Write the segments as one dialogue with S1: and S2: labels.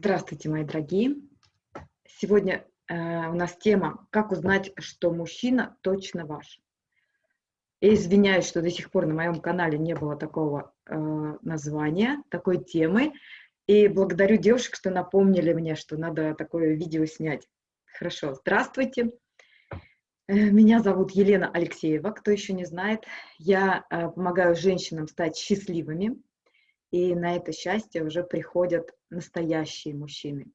S1: Здравствуйте, мои дорогие. Сегодня э, у нас тема «Как узнать, что мужчина точно ваш?». Я извиняюсь, что до сих пор на моем канале не было такого э, названия, такой темы. И благодарю девушек, что напомнили мне, что надо такое видео снять. Хорошо, здравствуйте. Э, меня зовут Елена Алексеева, кто еще не знает. Я э, помогаю женщинам стать счастливыми, и на это счастье уже приходят настоящие мужчины.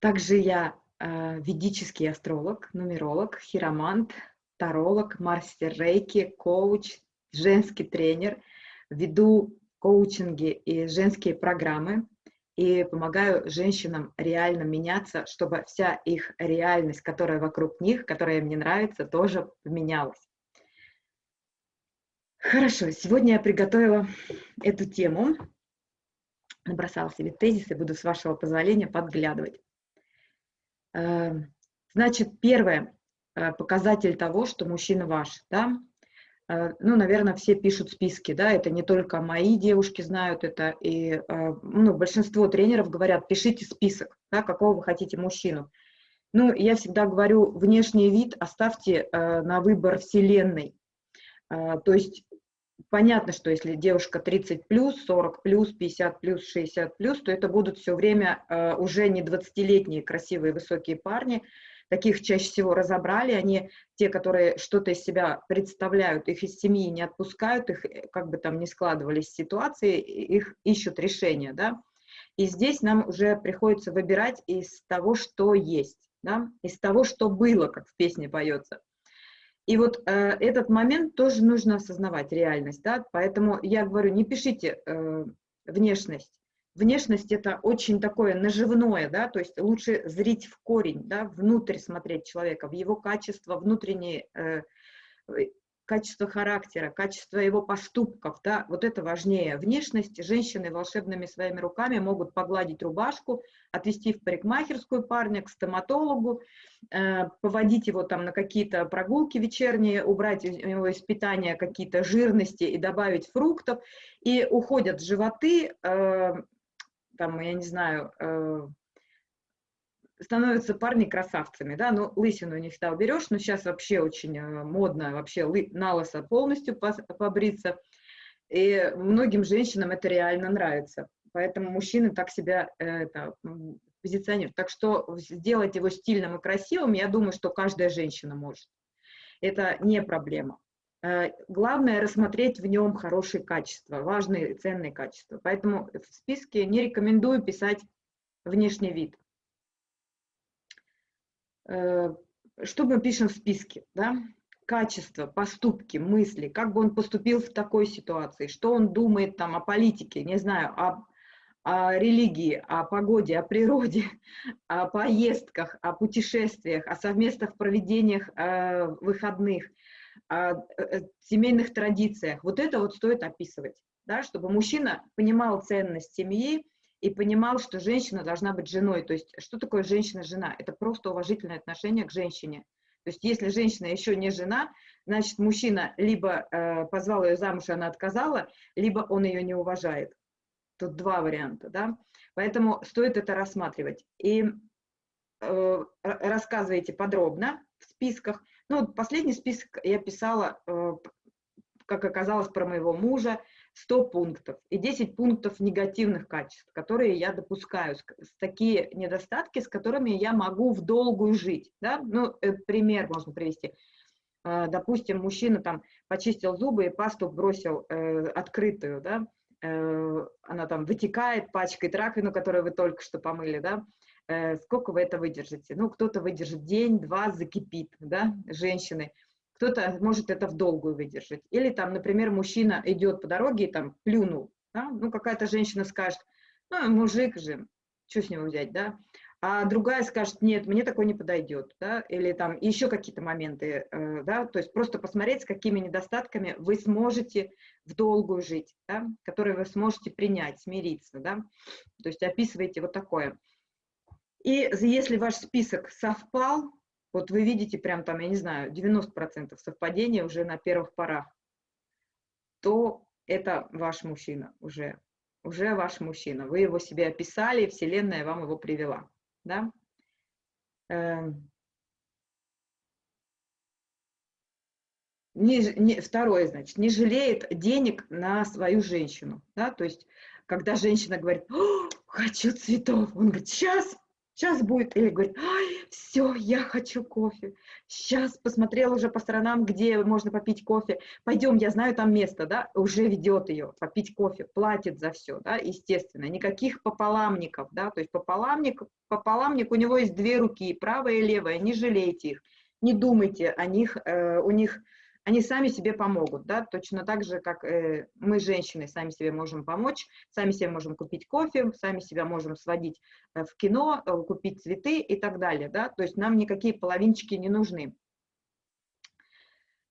S1: Также я э, ведический астролог, нумеролог, хиромант, таролог, мастер рейки, коуч, женский тренер, веду коучинги и женские программы и помогаю женщинам реально меняться, чтобы вся их реальность, которая вокруг них, которая им не нравится, тоже поменялась. Хорошо, сегодня я приготовила эту тему, набросала себе тезисы, буду с вашего позволения подглядывать. Э, значит, первое, э, показатель того, что мужчина ваш, да, э, ну, наверное, все пишут списки, да, это не только мои девушки знают это, и, ну, большинство тренеров говорят, пишите список, да, какого вы хотите мужчину. Ну, я всегда говорю, внешний вид оставьте на выбор вселенной, то есть понятно, что если девушка 30 плюс, 40 плюс, 50 плюс, 60 плюс, то это будут все время э, уже не 20-летние красивые высокие парни. Таких чаще всего разобрали, они те, которые что-то из себя представляют, их из семьи не отпускают, их э, как бы там ни складывались ситуации, их ищут решения, да. И здесь нам уже приходится выбирать из того, что есть, да, из того, что было, как в песне поется. И вот э, этот момент тоже нужно осознавать, реальность, да, поэтому я говорю, не пишите э, внешность. Внешность это очень такое наживное, да, то есть лучше зрить в корень, да, внутрь смотреть человека, в его качество внутренние, э, качество характера, качество его поступков, да, вот это важнее. Внешность женщины волшебными своими руками могут погладить рубашку, отвести в парикмахерскую парня, к стоматологу, э, поводить его там на какие-то прогулки вечерние, убрать у него из питания какие-то жирности и добавить фруктов, и уходят животы, э, там, я не знаю, э, становятся парни красавцами, да, ну, лысину не всегда уберешь, но сейчас вообще очень э, модно вообще на лысо полностью побриться, и многим женщинам это реально нравится, поэтому мужчины так себя э, это, позиционируют. Так что сделать его стильным и красивым, я думаю, что каждая женщина может. Это не проблема. Э, главное рассмотреть в нем хорошие качества, важные ценные качества. Поэтому в списке не рекомендую писать внешний вид. Э, что мы пишем в списке, да? Качество, поступки, мысли, как бы он поступил в такой ситуации, что он думает там о политике, не знаю, о, о религии, о погоде, о природе, о поездках, о путешествиях, о совместных проведениях э, выходных, о, о э, семейных традициях. Вот это вот стоит описывать, да, чтобы мужчина понимал ценность семьи, и понимал, что женщина должна быть женой. То есть что такое женщина-жена? Это просто уважительное отношение к женщине. То есть если женщина еще не жена, значит мужчина либо э, позвал ее замуж, и она отказала, либо он ее не уважает. Тут два варианта, да. Поэтому стоит это рассматривать. И э, рассказывайте подробно в списках. Ну, вот последний список я писала, э, как оказалось, про моего мужа, 100 пунктов и 10 пунктов негативных качеств, которые я допускаю, такие недостатки, с которыми я могу в долгую жить. Да? Ну, э, пример можно привести. Э, допустим, мужчина там почистил зубы и пасту бросил э, открытую, да? э, она там вытекает, пачкает раковину, которую вы только что помыли, да? Сколько вы это выдержите? Ну, кто-то выдержит день, два, закипит, да, женщины кто-то может это в долгую выдержать. Или там, например, мужчина идет по дороге и там плюнул, да? ну какая-то женщина скажет, ну мужик же, что с него взять, да, а другая скажет, нет, мне такой не подойдет, да, или там еще какие-то моменты, э, да, то есть просто посмотреть, с какими недостатками вы сможете в долгую жить, да, которые вы сможете принять, смириться, да, то есть описывайте вот такое. И если ваш список совпал, вот вы видите прям там, я не знаю, 90% совпадения уже на первых порах, то это ваш мужчина уже. уже ваш мужчина. Вы его себе описали, Вселенная вам его привела. Да? Эм. Не, не, второе, значит, не жалеет денег на свою женщину. Да? То есть, когда женщина говорит, хочу цветов, он говорит, сейчас, сейчас будет, или говорит, все, я хочу кофе, сейчас посмотрел уже по сторонам, где можно попить кофе, пойдем, я знаю там место, да, уже ведет ее попить кофе, платит за все, да, естественно, никаких пополамников, да, то есть пополамник, пополамник, у него есть две руки, правая и левая, не жалейте их, не думайте о них, э, у них они сами себе помогут, да, точно так же, как э, мы, женщины, сами себе можем помочь, сами себе можем купить кофе, сами себя можем сводить э, в кино, э, купить цветы и так далее, да, то есть нам никакие половинчики не нужны.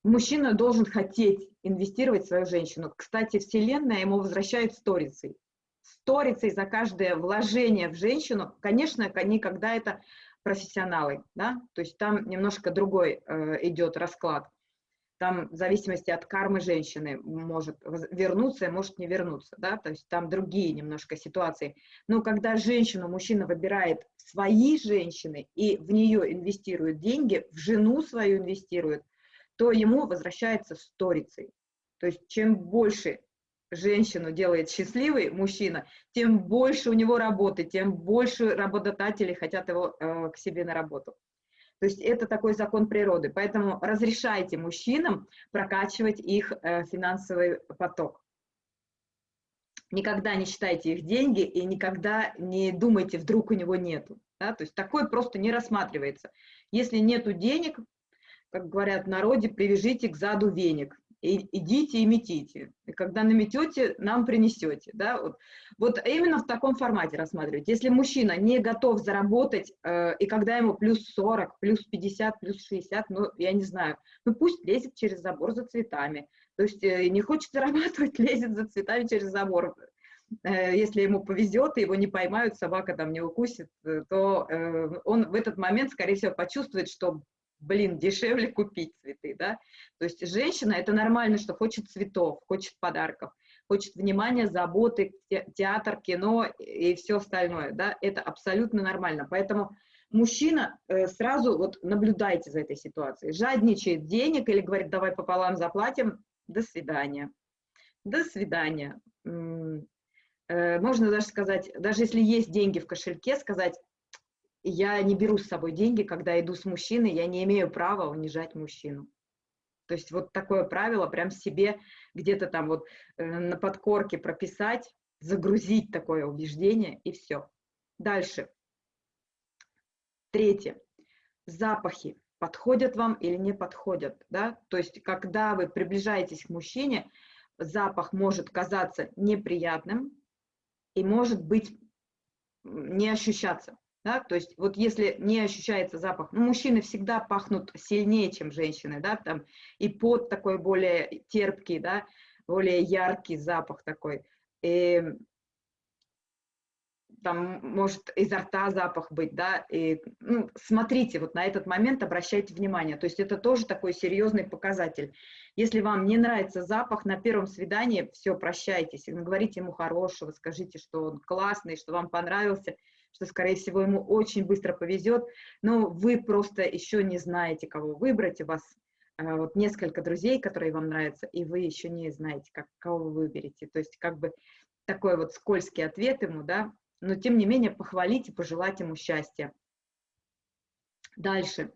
S1: Мужчина должен хотеть инвестировать в свою женщину. Кстати, Вселенная ему возвращает сторицей. Сторицей за каждое вложение в женщину, конечно, никогда это профессионалы, да, то есть там немножко другой э, идет расклад там в зависимости от кармы женщины может вернуться, может не вернуться, да, то есть там другие немножко ситуации. Но когда женщину мужчина выбирает свои женщины и в нее инвестирует деньги, в жену свою инвестирует, то ему возвращается сторицей. То есть чем больше женщину делает счастливой мужчина, тем больше у него работы, тем больше работодатели хотят его э, к себе на работу. То есть это такой закон природы. Поэтому разрешайте мужчинам прокачивать их э, финансовый поток. Никогда не считайте их деньги и никогда не думайте, вдруг у него нету. Да? То есть такое просто не рассматривается. Если нету денег, как говорят в народе, привяжите к заду веник идите и метите. И когда наметете, нам принесете. Да? Вот, вот именно в таком формате рассматривать. Если мужчина не готов заработать, э, и когда ему плюс 40, плюс 50, плюс 60, ну, я не знаю, ну пусть лезет через забор за цветами. То есть э, не хочет зарабатывать, лезет за цветами через забор. Э, если ему повезет, и его не поймают, собака там не укусит, э, то э, он в этот момент, скорее всего, почувствует, что блин, дешевле купить цветы, да. То есть женщина, это нормально, что хочет цветов, хочет подарков, хочет внимания, заботы, театр, кино и все остальное, да, это абсолютно нормально. Поэтому мужчина э, сразу вот наблюдайте за этой ситуацией. Жадничает денег или говорит, давай пополам заплатим, до свидания. До свидания. Э, можно даже сказать, даже если есть деньги в кошельке, сказать, я не беру с собой деньги, когда иду с мужчиной, я не имею права унижать мужчину. То есть вот такое правило прям себе где-то там вот э, на подкорке прописать, загрузить такое убеждение и все. Дальше. Третье. Запахи подходят вам или не подходят, да? То есть когда вы приближаетесь к мужчине, запах может казаться неприятным и может быть не ощущаться. Да? То есть вот если не ощущается запах, ну, мужчины всегда пахнут сильнее, чем женщины, да, там и пот такой более терпкий, да, более яркий запах такой. И там может изо рта запах быть, да, и ну, смотрите, вот на этот момент обращайте внимание, то есть это тоже такой серьезный показатель. Если вам не нравится запах на первом свидании, все, прощайтесь, говорите ему хорошего, скажите, что он классный, что вам понравился, что, скорее всего, ему очень быстро повезет, но вы просто еще не знаете, кого выбрать, у вас э, вот несколько друзей, которые вам нравятся, и вы еще не знаете, как, кого вы выберете. То есть как бы такой вот скользкий ответ ему, да, но тем не менее похвалить и пожелать ему счастья. Дальше.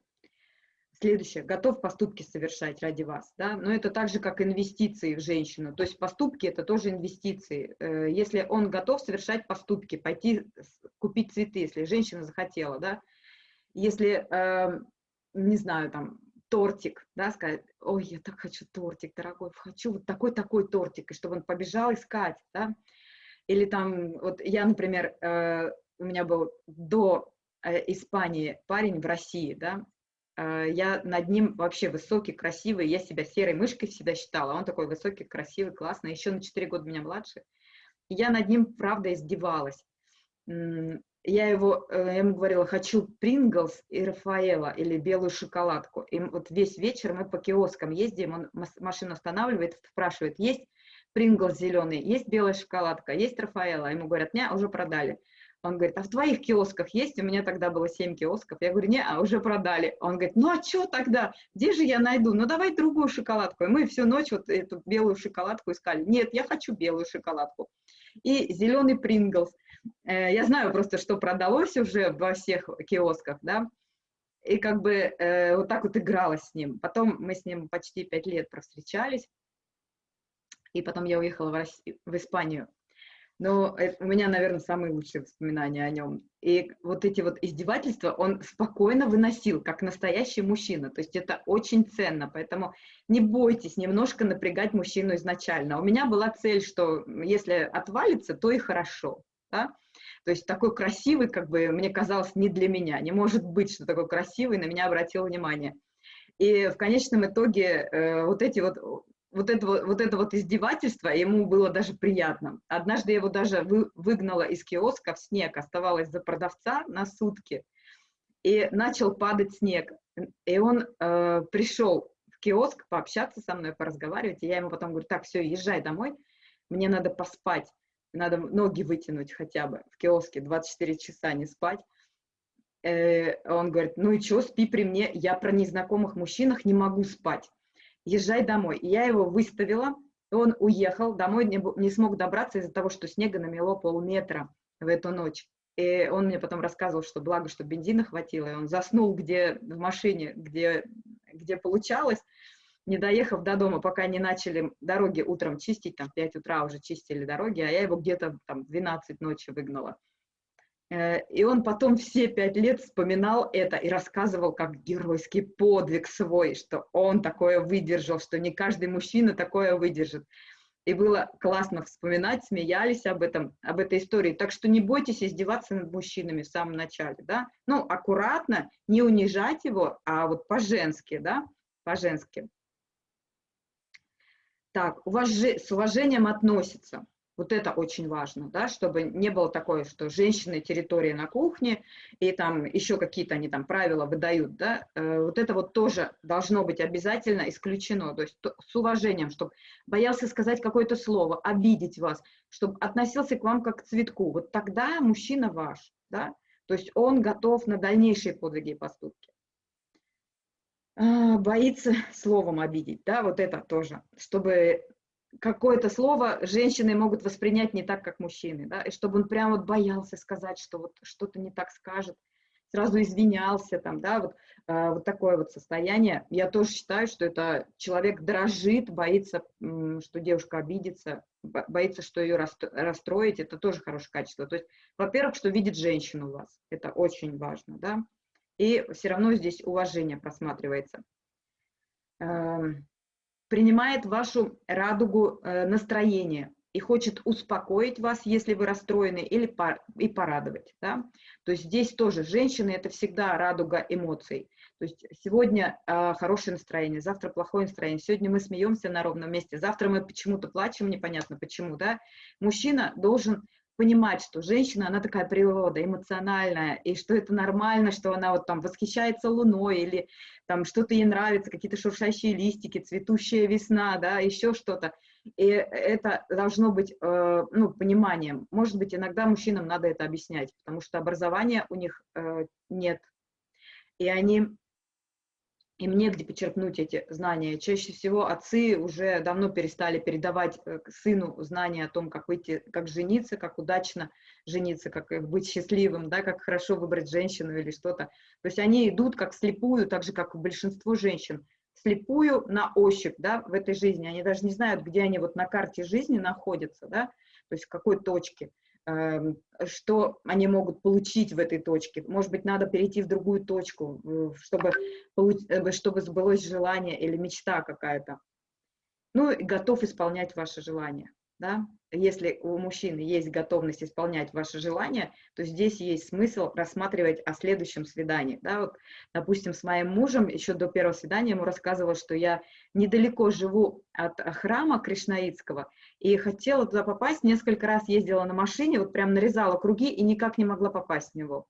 S1: Следующее. Готов поступки совершать ради вас. Да? Но это так же, как инвестиции в женщину. То есть поступки – это тоже инвестиции. Э, если он готов совершать поступки, пойти купить цветы, если женщина захотела, да? если, эм, не знаю, там, тортик, да, сказать, ой, я так хочу тортик, дорогой, хочу вот такой-такой тортик, и чтобы он побежал искать, да, или там, вот я, например, э, у меня был до э, Испании парень в России, да, я над ним вообще высокий, красивый, я себя серой мышкой всегда считала, он такой высокий, красивый, классный, еще на 4 года меня младше. Я над ним, правда, издевалась. Я его, э, я ему говорила, хочу Принглс и Рафаэла или белую шоколадку. И вот весь вечер мы по киоскам ездим, он машину останавливает, спрашивает, есть Принглс зеленый, есть белая шоколадка, есть Рафаэла. Ему говорят, не, уже продали. Он говорит, а в твоих киосках есть? У меня тогда было 7 киосков. Я говорю, не, а уже продали. Он говорит, ну а что тогда? Где же я найду? Ну давай другую шоколадку. И мы всю ночь вот эту белую шоколадку искали. Нет, я хочу белую шоколадку. И зеленый Принглс. Э, я знаю просто, что продалось уже во всех киосках, да. И как бы э, вот так вот игралась с ним. Потом мы с ним почти 5 лет провстречались. И потом я уехала в, Россию, в Испанию но у меня, наверное, самые лучшие воспоминания о нем. И вот эти вот издевательства он спокойно выносил, как настоящий мужчина. То есть это очень ценно, поэтому не бойтесь немножко напрягать мужчину изначально. У меня была цель, что если отвалится, то и хорошо. Да? То есть такой красивый, как бы, мне казалось, не для меня. Не может быть, что такой красивый на меня обратил внимание. И в конечном итоге э, вот эти вот вот это, вот это вот издевательство ему было даже приятно. Однажды я его даже вы, выгнала из киоска в снег, оставалась за продавца на сутки, и начал падать снег. И он э, пришел в киоск пообщаться со мной, поразговаривать, и я ему потом говорю, так, все, езжай домой, мне надо поспать, надо ноги вытянуть хотя бы в киоске, 24 часа не спать. Э, он говорит, ну и что, спи при мне, я про незнакомых мужчинах не могу спать езжай домой. И я его выставила, он уехал, домой не, не смог добраться из-за того, что снега намело полметра в эту ночь. И он мне потом рассказывал, что благо, что бензина хватило, и он заснул где в машине, где, где получалось, не доехав до дома, пока не начали дороги утром чистить, там в 5 утра уже чистили дороги, а я его где-то там в 12 ночи выгнала. Э, и он потом все пять лет вспоминал это и рассказывал как геройский подвиг свой, что он такое выдержал, что не каждый мужчина такое выдержит. И было классно вспоминать, смеялись об этом, об этой истории. Так что не бойтесь издеваться над мужчинами в самом начале, да. Ну, аккуратно, не унижать его, а вот по-женски, да, по-женски. Так, уваж... с уважением относится. Вот это очень важно, да, чтобы не было такое, что женщины территория на кухне, и там еще какие-то они там правила выдают, да, э, вот это вот тоже должно быть обязательно исключено, то есть с уважением, чтобы боялся сказать какое-то слово, обидеть вас, чтобы относился к вам как к цветку, вот тогда мужчина ваш, да, то есть он готов на дальнейшие подвиги и поступки. А, боится словом обидеть, да, вот это тоже, чтобы какое-то слово женщины могут воспринять не так, как мужчины, да, и чтобы он прямо вот боялся сказать, что вот что-то не так скажет, сразу извинялся там, да, вот, э, вот такое вот состояние. Я тоже считаю, что это человек дрожит, боится, что девушка обидится, боится, что ее расстроить, это тоже хорошее качество. То есть, во-первых, что видит женщину у вас, это очень важно, да, и все равно здесь уважение просматривается. Принимает вашу радугу э, настроения и хочет успокоить вас, если вы расстроены, или и порадовать. Да? То есть здесь тоже женщины – это всегда радуга эмоций. То есть сегодня э, хорошее настроение, завтра плохое настроение, сегодня мы смеемся на ровном месте, завтра мы почему-то плачем, непонятно почему. Да? Мужчина должен понимать, что женщина, она такая природа, эмоциональная, и что это нормально, что она вот там восхищается луной, или там что-то ей нравится, какие-то шуршащие листики, цветущая весна, да, еще что-то. И это должно быть, э, ну, пониманием. Может быть, иногда мужчинам надо это объяснять, потому что образования у них э, нет. И они им негде почерпнуть эти знания. Чаще всего отцы уже давно перестали передавать э, сыну знания о том, как выйти, как жениться, как удачно жениться, как быть счастливым, да, как хорошо выбрать женщину или что-то. То есть они идут как слепую, так же, как большинство женщин, слепую на ощупь, да, в этой жизни. Они даже не знают, где они вот на карте жизни находятся, да, то есть в какой точке. Эм, что они могут получить в этой точке. Может быть, надо перейти в другую точку, чтобы, э, чтобы сбылось желание или мечта какая-то. Ну, готов исполнять ваше желание да, если у мужчины есть готовность исполнять ваши желания, то здесь есть смысл рассматривать о следующем свидании, да, вот, допустим, с моим мужем еще до первого свидания ему рассказывала, что я недалеко живу от храма Кришнаитского, и хотела туда попасть, несколько раз ездила на машине, вот прям нарезала круги и никак не могла попасть в него.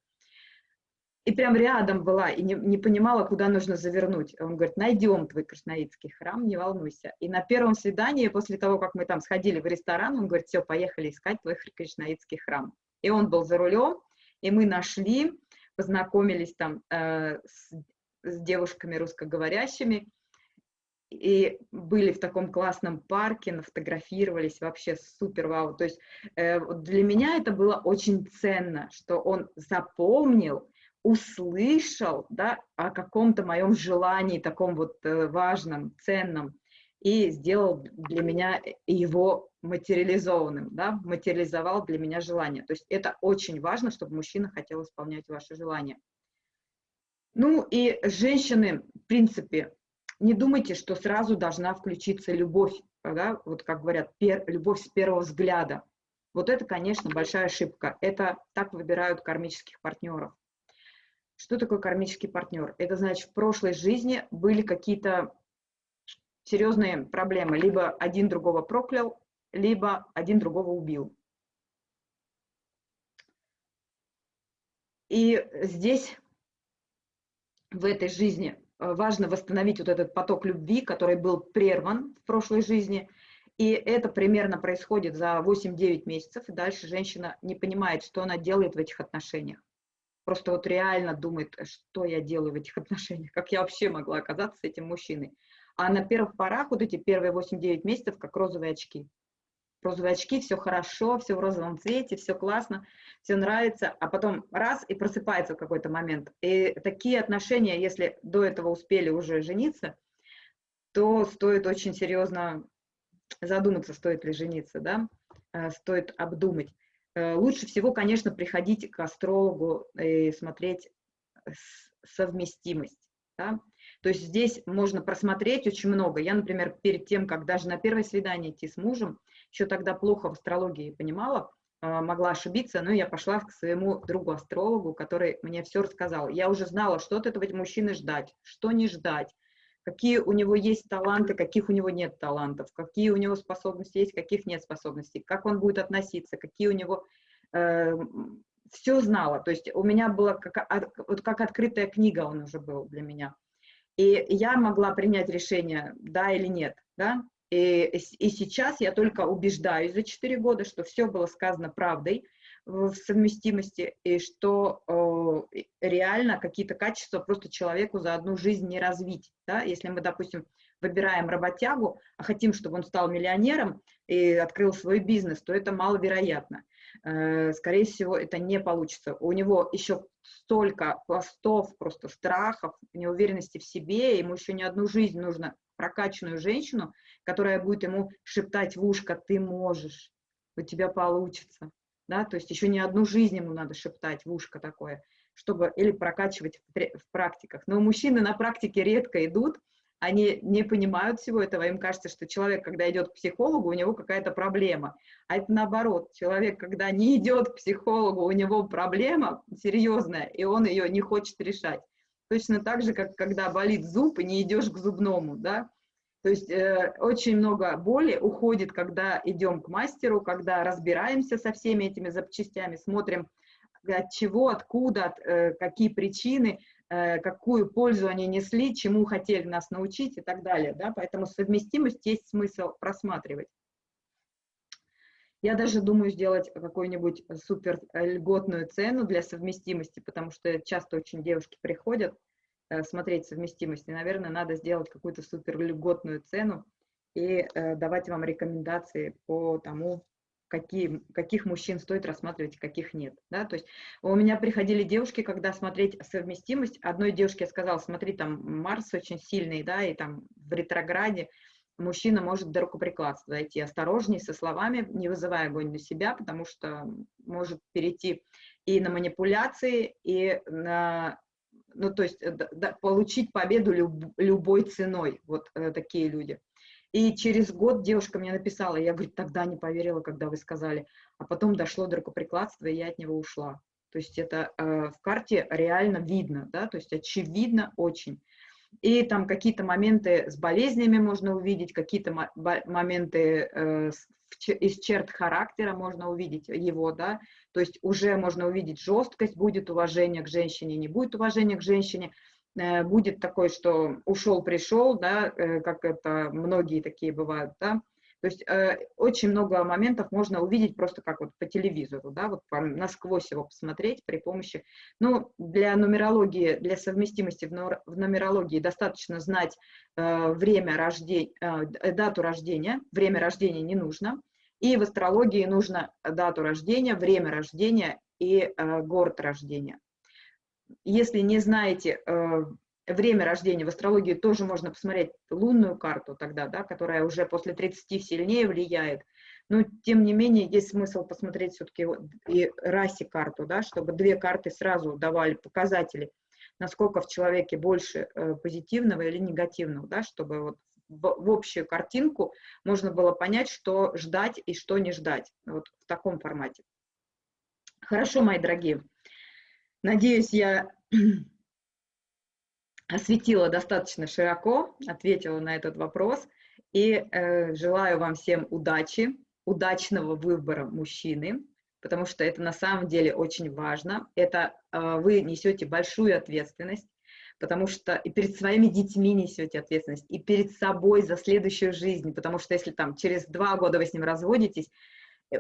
S1: И прям рядом была, и не, не понимала, куда нужно завернуть. Он говорит, найдем твой кришнаитский храм, не волнуйся. И на первом свидании, после того, как мы там сходили в ресторан, он говорит, все, поехали искать твой кришнаитский храм. И он был за рулем, и мы нашли, познакомились там э, с, с девушками русскоговорящими, и были в таком классном парке, нафотографировались, вообще супер вау. То есть э, для меня это было очень ценно, что он запомнил, услышал да, о каком-то моем желании, таком вот э, важном, ценном, и сделал для меня его материализованным, да, материализовал для меня желание. То есть это очень важно, чтобы мужчина хотел исполнять ваши желания. Ну и женщины, в принципе, не думайте, что сразу должна включиться любовь, да, вот как говорят, пер, любовь с первого взгляда. Вот это, конечно, большая ошибка. Это так выбирают кармических партнеров. Что такое кармический партнер? Это значит, в прошлой жизни были какие-то серьезные проблемы. Либо один другого проклял, либо один другого убил. И здесь, в этой жизни, э, важно восстановить вот этот поток любви, который был прерван в прошлой жизни. И это примерно происходит за 8-9 месяцев, и дальше женщина не понимает, что она делает в этих отношениях просто вот реально думает, что я делаю в этих отношениях, как я вообще могла оказаться с этим мужчиной. А на первых порах вот эти первые 8-9 месяцев, как розовые очки. Розовые очки, все хорошо, все в розовом цвете, все классно, все нравится, а потом раз и просыпается в какой-то момент. И такие отношения, если до этого успели уже жениться, то стоит очень серьезно задуматься, стоит ли жениться, да, э, стоит обдумать. Э, лучше всего, конечно, приходить к астрологу и смотреть совместимость. Да? То есть здесь можно просмотреть очень много. Я, например, перед тем, как даже на первое свидание идти с мужем, еще тогда плохо в астрологии понимала, э, могла ошибиться, но я пошла к своему другу-астрологу, который мне все рассказал. Я уже знала, что от этого мужчины ждать, что не ждать, какие у него есть таланты, каких у него нет талантов, какие у него способности есть, каких нет способностей, как он будет относиться, какие у него... Э, все знала, то есть у меня была как, вот как открытая книга он уже был для меня. И я могла принять решение, да или нет, да, и, и сейчас я только убеждаюсь за 4 года, что все было сказано правдой, в совместимости, и что э, реально какие-то качества просто человеку за одну жизнь не развить. Да? Если мы, допустим, выбираем работягу, а хотим, чтобы он стал миллионером и открыл свой бизнес, то это маловероятно. Э, скорее всего, это не получится. У него еще столько пластов, просто страхов, неуверенности в себе, ему еще не одну жизнь нужно прокачанную женщину, которая будет ему шептать в ушко, ты можешь, у тебя получится да, то есть еще не одну жизнь ему надо шептать в ушко такое, чтобы или прокачивать в, в практиках. Но мужчины на практике редко идут, они не понимают всего этого, им кажется, что человек, когда идет к психологу, у него какая-то проблема. А это наоборот, человек, когда не идет к психологу, у него проблема серьезная, и он ее не хочет решать. Точно так же, как когда болит зуб, и не идешь к зубному, да, то есть э, очень много боли уходит, когда идем к мастеру, когда разбираемся со всеми этими запчастями, смотрим, от чего, откуда, от, э, какие причины, э, какую пользу они несли, чему хотели нас научить и так далее. Да? Поэтому совместимость есть смысл просматривать. Я даже думаю сделать какую-нибудь супер льготную цену для совместимости, потому что часто очень девушки приходят, Э, смотреть совместимость. И, наверное, надо сделать какую-то супер льготную цену и э, давать вам рекомендации по тому, какие, каких мужчин стоит рассматривать, каких нет. Да? То есть у меня приходили девушки, когда смотреть совместимость, одной девушке я сказала, смотри, там Марс очень сильный, да, и там в ретрограде мужчина может до рукоприкладства дойти. Осторожней со словами, не вызывая огонь на себя, потому что может перейти и на манипуляции, и на ну, то есть э, да, получить победу люб, любой ценой, вот э, такие люди. И через год девушка мне написала, я, говорит, тогда не поверила, когда вы сказали, а потом дошло до рукоприкладства, и я от него ушла. То есть это э, в карте реально видно, да, то есть очевидно очень. И там какие-то моменты с болезнями можно увидеть, какие-то моменты э, из черт характера можно увидеть его, да, то есть уже можно увидеть жесткость, будет уважение к женщине, не будет уважения к женщине, э, будет такой, что ушел, пришел, да, э, как это многие такие бывают, да, то есть э, очень много моментов можно увидеть просто как вот по телевизору, да, вот по, насквозь его посмотреть при помощи, ну, для нумерологии, для совместимости в, в нумерологии достаточно знать э, время рождения, э, дату рождения, время рождения не нужно, и в астрологии нужно дату рождения, время рождения и э, город рождения. Если не знаете э, время рождения в астрологии тоже можно посмотреть лунную карту тогда, да, которая уже после 30 сильнее влияет. Но, тем не менее, есть смысл посмотреть все-таки и расе карту, да, чтобы две карты сразу давали показатели, насколько в человеке больше э, позитивного или негативного, да, чтобы вот в, общую картинку можно было понять, что ждать и что не ждать. Вот в таком формате. Хорошо, мои дорогие. Надеюсь, я осветила достаточно широко, ответила на этот вопрос. И э, желаю вам всем удачи, удачного выбора мужчины, потому что это на самом деле очень важно. Это э, вы несете большую ответственность, потому что и перед своими детьми несете ответственность, и перед собой за следующую жизнь, потому что если там через два года вы с ним разводитесь, э,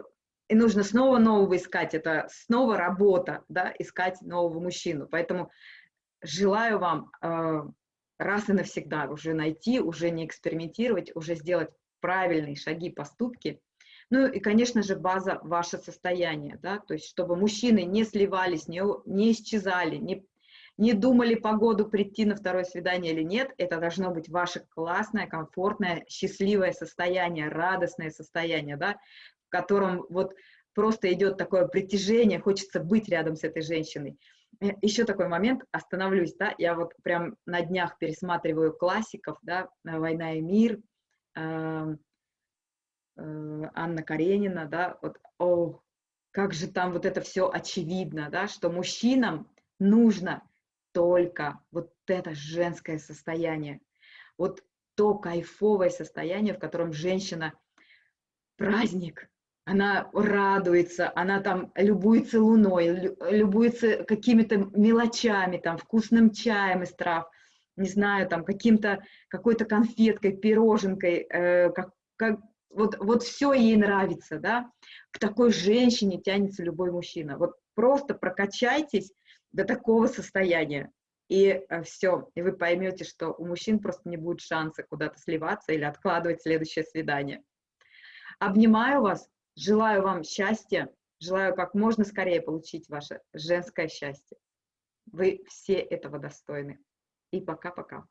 S1: и нужно снова нового искать, это снова работа, да, искать нового мужчину. Поэтому желаю вам э, раз и навсегда уже найти, уже не экспериментировать, уже сделать правильные шаги, поступки. Ну и, конечно же, база – ваше состояние, да, то есть чтобы мужчины не сливались, не, не исчезали, не, не думали по году прийти на второе свидание или нет, это должно быть ваше классное, комфортное, счастливое состояние, радостное состояние, да, в котором вот просто идет такое притяжение, хочется быть рядом с этой женщиной. Э, еще такой момент, остановлюсь, да, я вот прям на днях пересматриваю классиков, да, «Война и мир», э, э, Анна Каренина, да, вот, о, как же там вот это все очевидно, да, что мужчинам нужно только вот это женское состояние, вот то кайфовое состояние, в котором женщина праздник, она радуется, она там любуется луной, любуется какими-то мелочами, там, вкусным чаем из трав, не знаю, там, каким-то, какой-то конфеткой, пироженкой, э, как, как, вот, вот все ей нравится, да, к такой женщине тянется любой мужчина. Вот просто прокачайтесь до такого состояния, и э, все, и вы поймете, что у мужчин просто не будет шанса куда-то сливаться или откладывать следующее свидание. Обнимаю вас, Желаю вам счастья, желаю как можно скорее получить ваше женское счастье. Вы все этого достойны. И пока-пока.